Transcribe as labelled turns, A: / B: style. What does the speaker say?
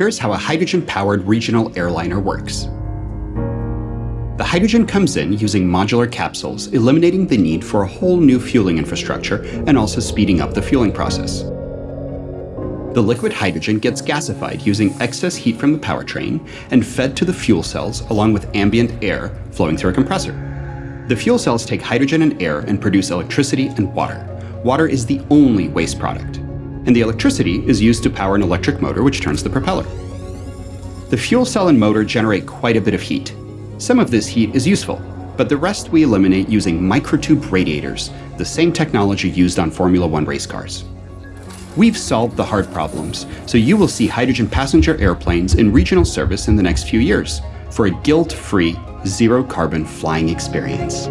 A: here's how a hydrogen-powered regional airliner works. The hydrogen comes in using modular capsules, eliminating the need for a whole new fueling infrastructure and also speeding up the fueling process. The liquid hydrogen gets gasified using excess heat from the powertrain and fed to the fuel cells along with ambient air flowing through a compressor. The fuel cells take hydrogen and air and produce electricity and water. Water is the only waste product. And the electricity is used to power an electric motor which turns the propeller. The fuel cell and motor generate quite a bit of heat, some of this heat is useful, but the rest we eliminate using microtube radiators, the same technology used on Formula One race cars. We've solved the hard problems, so you will see hydrogen passenger airplanes in regional service in the next few years for a guilt-free, zero-carbon flying experience.